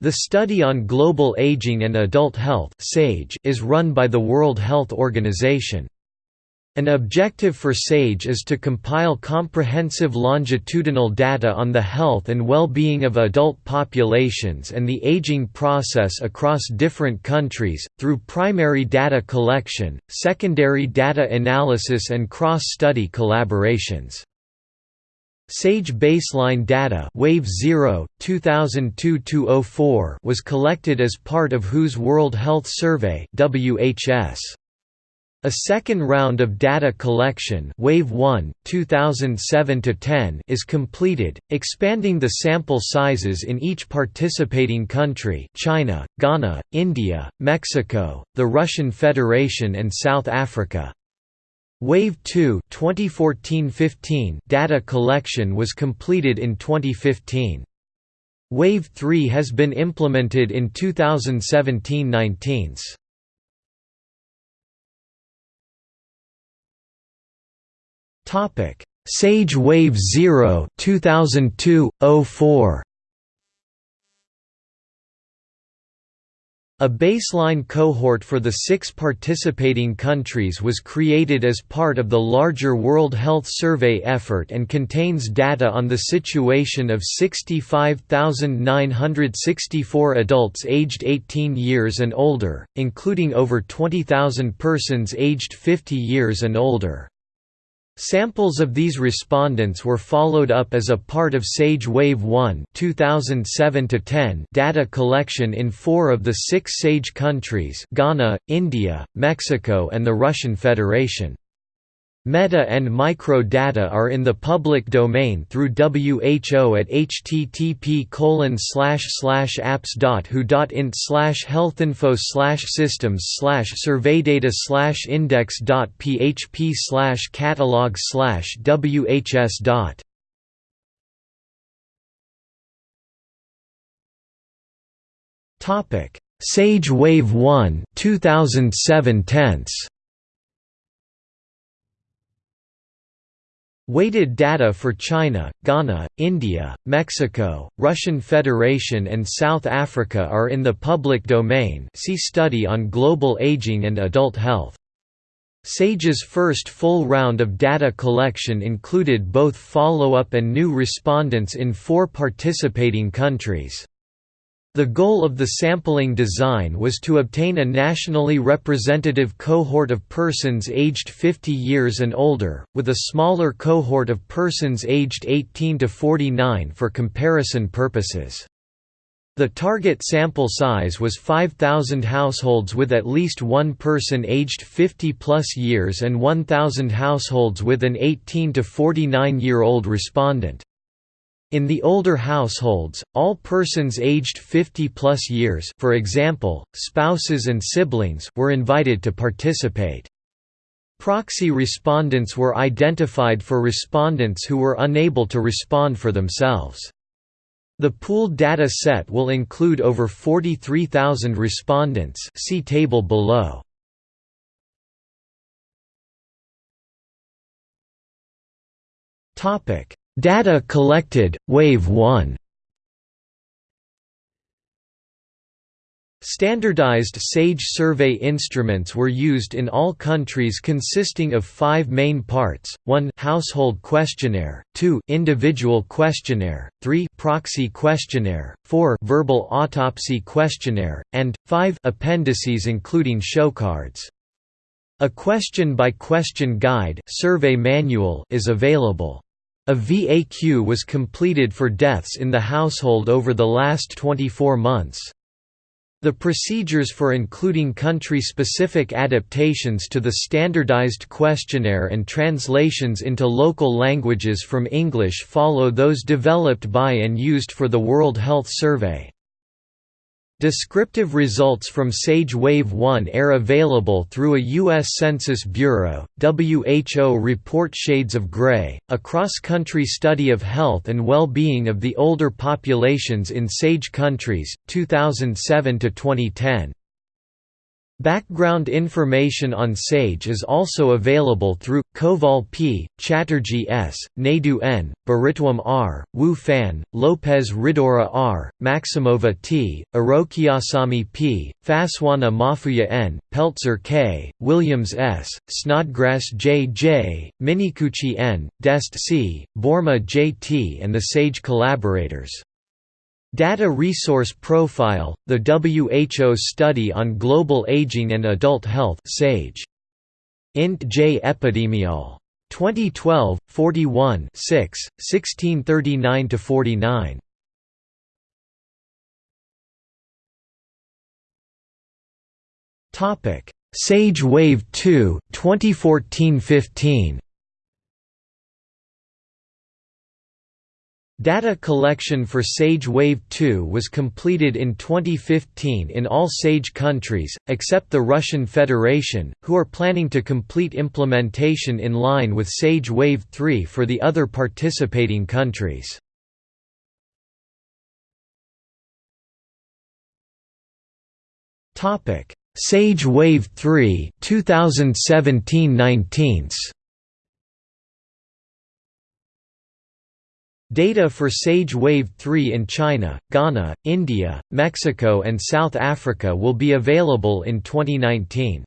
The Study on Global Aging and Adult Health is run by the World Health Organization. An objective for SAGE is to compile comprehensive longitudinal data on the health and well-being of adult populations and the aging process across different countries, through primary data collection, secondary data analysis and cross-study collaborations. SAGE baseline data Wave 0, 2002 was collected as part of WHO's World Health Survey WHS. A second round of data collection Wave 1, 2007 is completed, expanding the sample sizes in each participating country China, Ghana, India, Mexico, the Russian Federation and South Africa. Wave 2 2014-15 data collection was completed in 2015. Wave 3 has been implemented in 2017-19. Topic: Sage Wave 0 2002-04 A baseline cohort for the six participating countries was created as part of the larger World Health Survey effort and contains data on the situation of 65,964 adults aged 18 years and older, including over 20,000 persons aged 50 years and older. Samples of these respondents were followed up as a part of SAGE Wave 1 2007 data collection in four of the six SAGE countries Ghana, India, Mexico and the Russian Federation. Meta and micro-data are in the public domain through WHO at http apps.who.int healthinfo slash systems slash surveydata index.php catalog slash whs. Topic: Sage Wave 1 2007 tense Weighted data for China, Ghana, India, Mexico, Russian Federation and South Africa are in the public domain see Study on Global Aging and Adult Health. SAGE's first full round of data collection included both follow-up and new respondents in four participating countries. The goal of the sampling design was to obtain a nationally representative cohort of persons aged 50 years and older, with a smaller cohort of persons aged 18 to 49 for comparison purposes. The target sample size was 5,000 households with at least one person aged 50 plus years and 1,000 households with an 18 to 49 year old respondent. In the older households, all persons aged 50 plus years for example, spouses and siblings were invited to participate. Proxy respondents were identified for respondents who were unable to respond for themselves. The pooled data set will include over 43,000 respondents see table below. Topic Data collected, Wave 1 Standardized SAGE survey instruments were used in all countries consisting of five main parts, 1 household questionnaire, 2 individual questionnaire, 3 proxy questionnaire, 4 verbal autopsy questionnaire, and 5 appendices including showcards. A question-by-question -question guide survey manual is available. A VAQ was completed for deaths in the household over the last 24 months. The procedures for including country-specific adaptations to the standardized questionnaire and translations into local languages from English follow those developed by and used for the World Health Survey. Descriptive results from SAGE Wave 1 are available through a U.S. Census Bureau, WHO report Shades of Gray, a cross-country study of health and well-being of the older populations in SAGE countries, 2007–2010. Background information on SAGE is also available through Kowal P, Chatterji S, Naidoo N, Biritwum R, Wu Fan, Lopez Ridaura R, Maximova T, Arokiasamy P, Phaswana-Mafuya N, Peltzer K, Williams S, Snodgrass J. J, Minicuci N, Dest C, Boerma J. T and the SAGE collaborators. Data Resource Profile, the WHO study on global aging and adult health SAGE. Int J Epidemiol. 2012, 41 6, 1639–49. SAGE Wave 2, 2014–15 Data collection for SAGE Wave 2 was completed in 2015 in all SAGE countries, except the Russian Federation, who are planning to complete implementation in line with SAGE Wave 3 for the other participating countries. SAGE Wave 3 2017-19 Data for SAGE Wave 3 in China, Ghana, India, Mexico and South Africa will be available in 2019.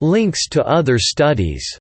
Links to other studies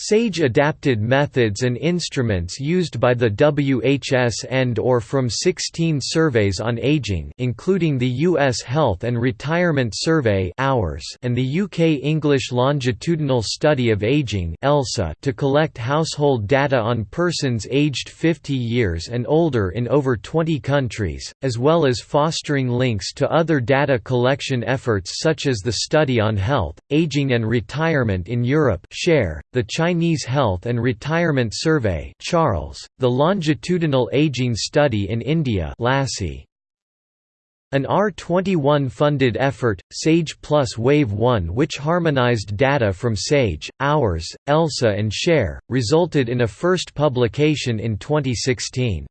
SAGE adapted methods and instruments used by the WHS and or from 16 surveys on aging including the US Health and Retirement Survey and the UK English Longitudinal Study of Aging to collect household data on persons aged 50 years and older in over 20 countries, as well as fostering links to other data collection efforts such as the Study on Health, Aging and Retirement in Europe the China Chinese Health and Retirement Survey CHARLS, the Longitudinal Aging Study in India LASI. An R21 funded effort, SAGE Plus Wave 1 which harmonized data from SAGE, Hours, ELSA and SHARE, resulted in a first publication in 2016.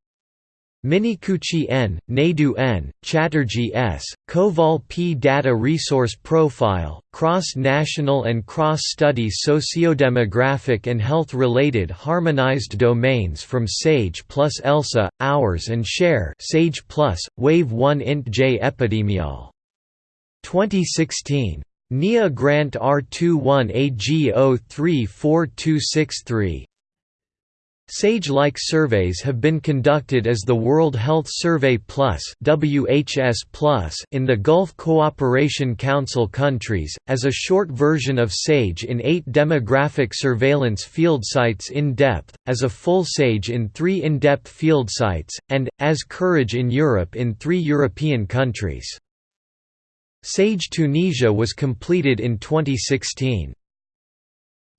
Minicuci N, Naidoo N, Chatterji S, Kowal P Data Resource Profile, Cross-National and Cross-Study Sociodemographic and Health-Related Harmonized Domains from SAGE plus ELSA, Hours and Share SAGE plus, Wave 1 int J Epidemiol. 2016. NIA Grant R21 AG 034263 SAGE-like surveys have been conducted as the World Health Survey Plus (WHS Plus) in the Gulf Cooperation Council countries, as a short version of SAGE in eight demographic surveillance field sites in-depth, as a full SAGE in three in-depth field sites, and, as Courage in Europe in three European countries. SAGE Tunisia was completed in 2016.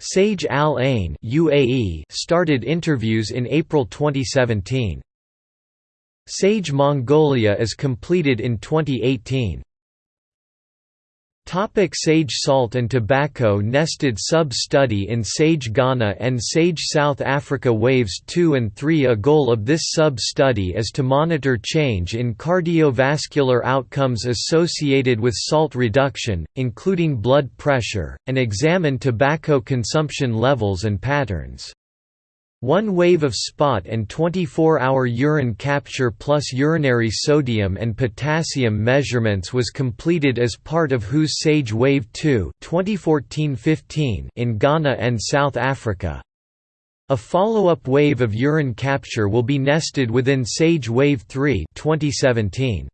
Sage Al Ain UAE started interviews in April 2017. Sage Mongolia is completed in 2018. Topic Sage Salt and Tobacco Nested sub-study in Sage Ghana and Sage South Africa Waves 2 and 3 A goal of this sub-study is to monitor change in cardiovascular outcomes associated with salt reduction, including blood pressure, and examine tobacco consumption levels and patterns. One wave of spot and 24-hour urine capture plus urinary sodium and potassium measurements was completed as part of WHO's SAGE Wave 2 2014-15 in Ghana and South Africa. A follow-up wave of urine capture will be nested within SAGE Wave 3 2017.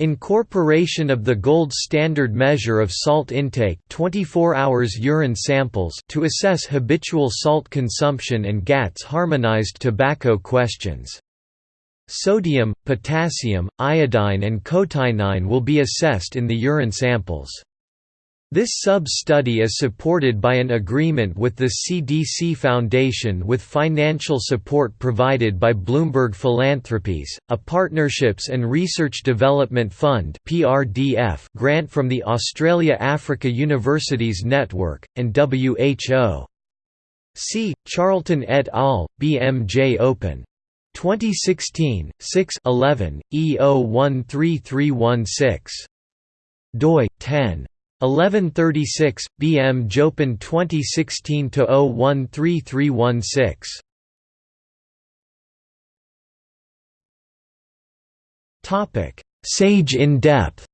Incorporation of the gold standard measure of salt intake 24 hours urine samples to assess habitual salt consumption and GATS harmonized tobacco questions. Sodium, potassium, iodine and cotinine will be assessed in the urine samples. This sub-study is supported by an agreement with the CDC Foundation with financial support provided by Bloomberg Philanthropies, a Partnerships and Research Development Fund grant from the Australia Africa Universities Network, and WHO. C. Charlton et al., BMJ Open. 2016, 6 11, E013316. doi, 10. 1136, BMJ Open 2016 013316. Topic: Sage in depth.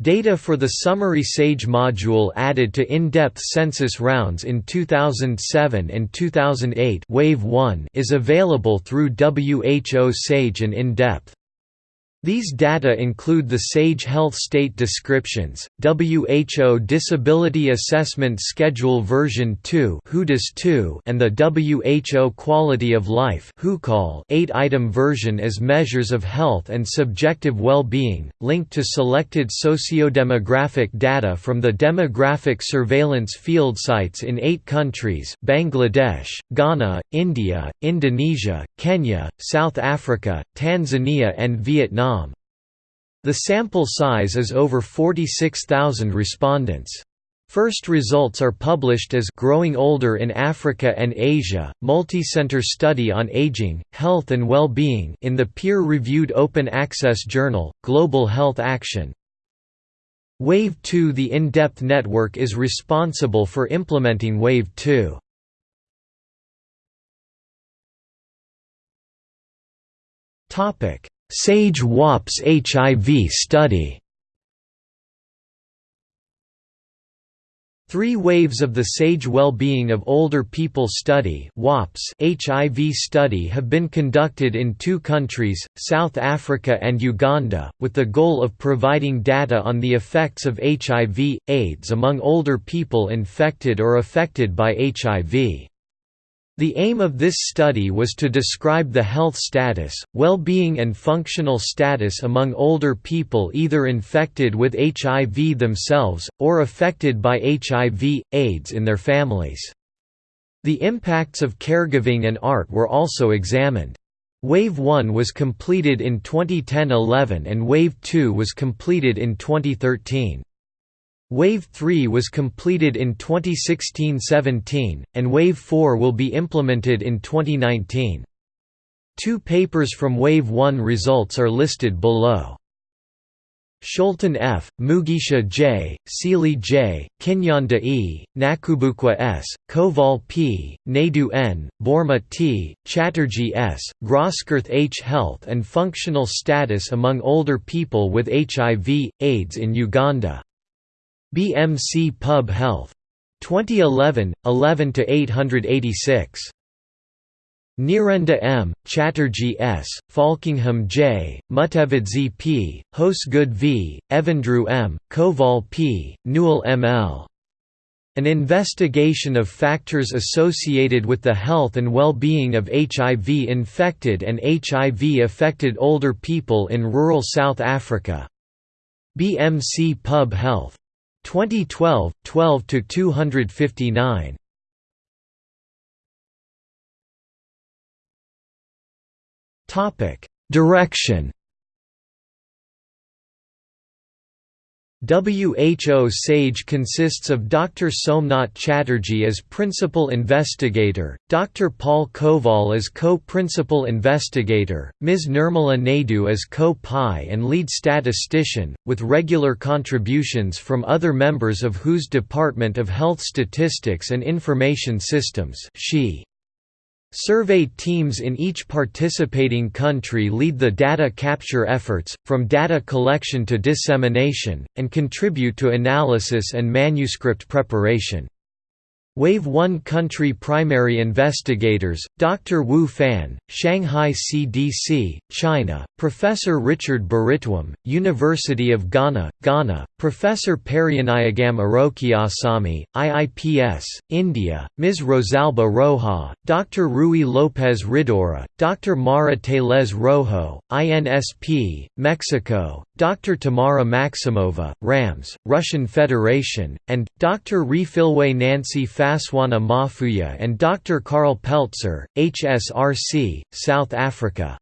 Data for the summary SAGE module added to in-depth census rounds in 2007 and 2008 Wave 1 is available through WHO SAGE and in-depth. These data include the SAGE Health State Descriptions, WHO Disability Assessment Schedule version 2 and the WHO Quality of Life 8-item version as measures of health and subjective well-being, linked to selected sociodemographic data from the Demographic Surveillance field sites in eight countries Bangladesh, Ghana, India, Indonesia, Kenya, South Africa, Tanzania and Vietnam the sample size is over 46,000 respondents. First results are published as Growing Older in Africa and Asia, Multicenter Study on Aging, Health and Well-Being in the peer-reviewed open access journal, Global Health Action. Wave 2 The in-depth network is responsible for implementing Wave 2. SAGE WOPS HIV study Three waves of the SAGE Well-Being of Older People study WOPS HIV study have been conducted in two countries, South Africa and Uganda, with the goal of providing data on the effects of HIV, AIDS among older people infected or affected by HIV. The aim of this study was to describe the health status, well-being and functional status among older people either infected with HIV themselves, or affected by HIV, AIDS in their families. The impacts of caregiving and art were also examined. Wave 1 was completed in 2010–11 and Wave 2 was completed in 2013. Wave 3 was completed in 2016–17, and Wave 4 will be implemented in 2019. Two papers from Wave 1 results are listed below. Scholten F., Mugisha J., Seeley J., Kinyanda E., Nakubukwa S., Kowal P., Naidoo N., Boerma T., Chatterji S., Grosskurth H. Health and Functional Status Among Older People with HIV, AIDS in Uganda BMC Pub Health. 2011, 11 to 886. Nyirenda M, Chatterji S, Falkingham J, Mutevedzi P, Hosegood V, Evandrou M, Kowal P, Newell M. L. An investigation of factors associated with the health and well-being of HIV-infected and HIV-affected older people in rural South Africa. BMC Pub Health 2012, 12 to 259. Topic: Direction WHO SAGE consists of Dr. Somnath Chatterji as principal investigator, Dr. Paul Kowal as co-principal investigator, Ms. Nirmala Naidoo as co-PI and lead statistician, with regular contributions from other members of WHO's Department of Health Statistics and Information Systems she. Survey teams in each participating country lead the data capture efforts, from data collection to dissemination, and contribute to analysis and manuscript preparation. Wave 1 country primary investigators, Dr. Wu Fan, Shanghai CDC, China, Professor Richard Biritwum, University of Ghana, Ghana, Professor Perianayagam Arokiasamy, IIPS, India, Ms. Rosalba Roja, Dr. Rui Lopez Ridaura, Dr. Mara Teles Rojo, INSP, Mexico, Dr. Tamara Maximova, RAMS, Russian Federation, and, Dr. Refilwe Nancy Phaswana-Mafuya and Dr. Karl Peltzer, HSRC, South Africa.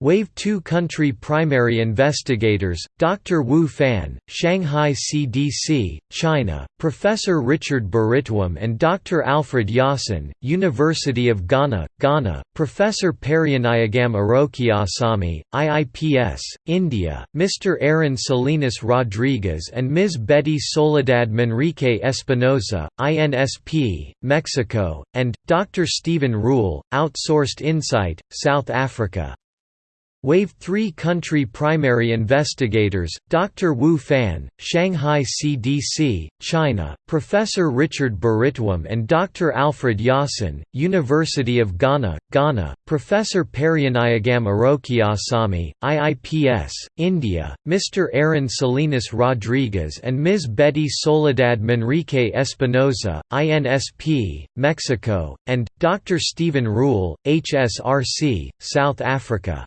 Wave 2 country primary investigators, Dr. Wu Fan, Shanghai CDC, China, Professor Richard Biritwum and Dr. Alfred Yasin, University of Ghana, Ghana, Professor Perianayagam Arokiasamy, IIPS, India, Mr. Aaron Salinas Rodriguez and Ms. Betty Soledad Manrique Espinosa, INSP, Mexico, and, Dr. Stephen Rule, Outsourced Insight, South Africa. Wave 3 country primary investigators, Dr. Wu Fan, Shanghai CDC, China, Professor Richard Biritwum and Dr. Alfred Yasin, University of Ghana, Ghana, Professor Perianayagam Arokiasamy, IIPS, India, Mr. Aaron Salinas Rodriguez and Ms. Betty Soledad Manrique Espinosa, INSP, Mexico, and, Dr. Stephen Rule, HSRC, South Africa.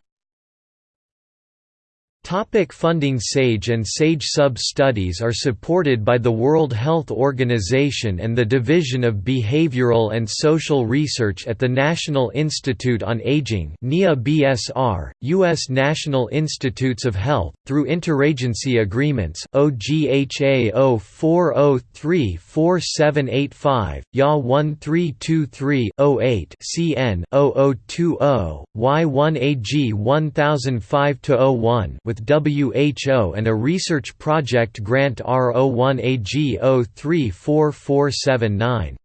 Topic funding SAGE and SAGE sub-studies are supported by the World Health Organization and the Division of Behavioral and Social Research at the National Institute on Aging BSR, U.S. National Institutes of Health, through interagency agreements OGHA 04034785, YA 1323-08 CN 0020, Y1AG 1005-01 with WHO and a research project grant R01AG 034479.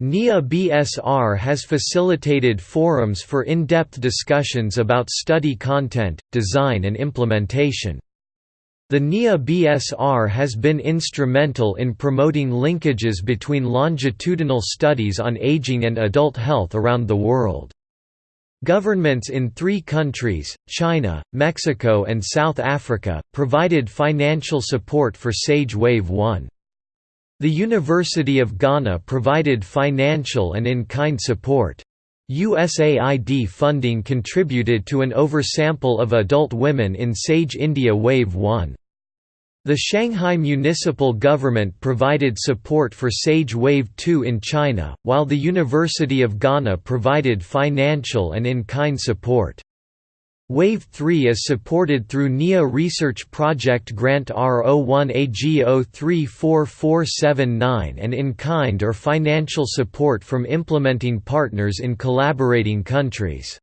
NIA BSR has facilitated forums for in-depth discussions about study content, design and implementation. The NIA BSR has been instrumental in promoting linkages between longitudinal studies on aging and adult health around the world. Governments in three countries, China, Mexico and South Africa, provided financial support for SAGE Wave 1. The University of Ghana provided financial and in-kind support. USAID funding contributed to an oversample of adult women in SAGE India Wave 1. The Shanghai municipal government provided support for SAGE Wave 2 in China, while the University of Ghana provided financial and in-kind support. Wave 3 is supported through NIA Research Project Grant R01AG034479 and in-kind or financial support from implementing partners in collaborating countries.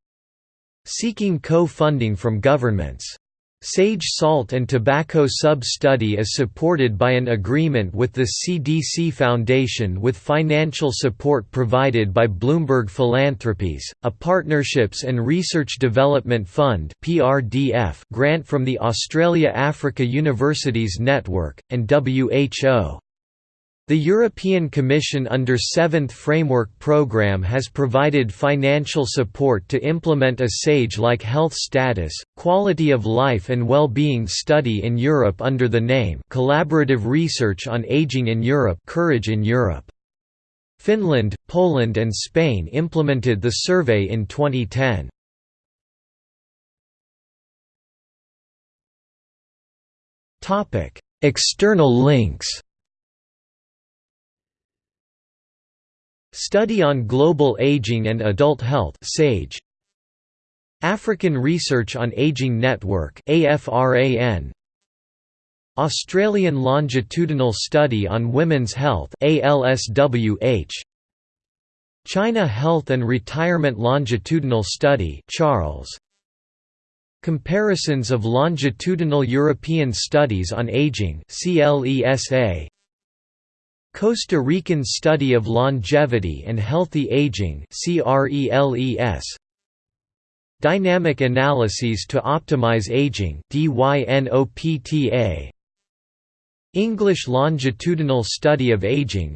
Seeking co-funding from governments Sage Salt and Tobacco Sub-Study is supported by an agreement with the CDC Foundation with financial support provided by Bloomberg Philanthropies, a Partnerships and Research Development Fund grant from the Australia Africa Universities Network, and WHO. The European Commission under 7th Framework Programme has provided financial support to implement a SAGE-like health status, quality of life and well-being study in Europe under the name Collaborative Research on Aging in Europe Courage in Europe. Finland, Poland and Spain implemented the survey in 2010. External links Study on Global Aging and Adult Health SAGE. African Research on Aging Network AFRAN Australian Longitudinal Study on Women's Health ALSWH China Health and Retirement Longitudinal Study CHARLS. Comparisons of longitudinal European studies on aging CLESA Costa Rican Study of Longevity and Healthy Aging Dynamic Analyses to Optimize Aging English Longitudinal Study of Aging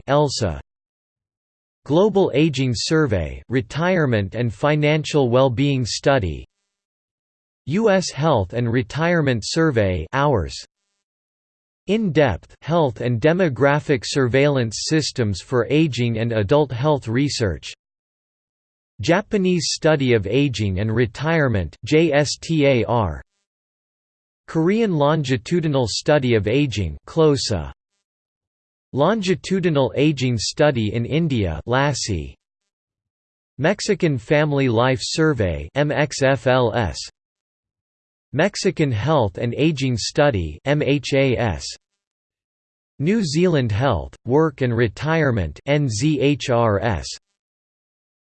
Global Aging Survey Retirement and Financial Well-being Study. US Health and Retirement Survey Hours in-depth health and demographic surveillance systems for aging and adult health research. Japanese Study of Aging and Retirement JSTAR Korean Longitudinal Study of Aging KLoSA Longitudinal Aging Study in India LASI Mexican Family Life Survey MXFLS Mexican Health and Aging Study MHAS New Zealand Health, Work and Retirement NZHRS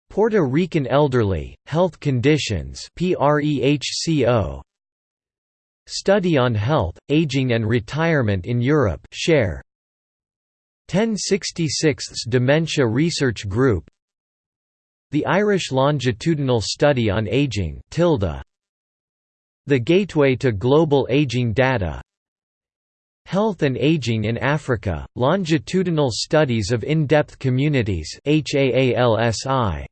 Puerto Rican Elderly, Health Conditions PREHCO Study on Health, Aging and Retirement in Europe share. 1066 Dementia Research Group. The Irish Longitudinal Study on Aging TILDA, The Gateway to Global Aging Data. Health and Aging in Africa, Longitudinal Studies of In-Depth Communities HAALSI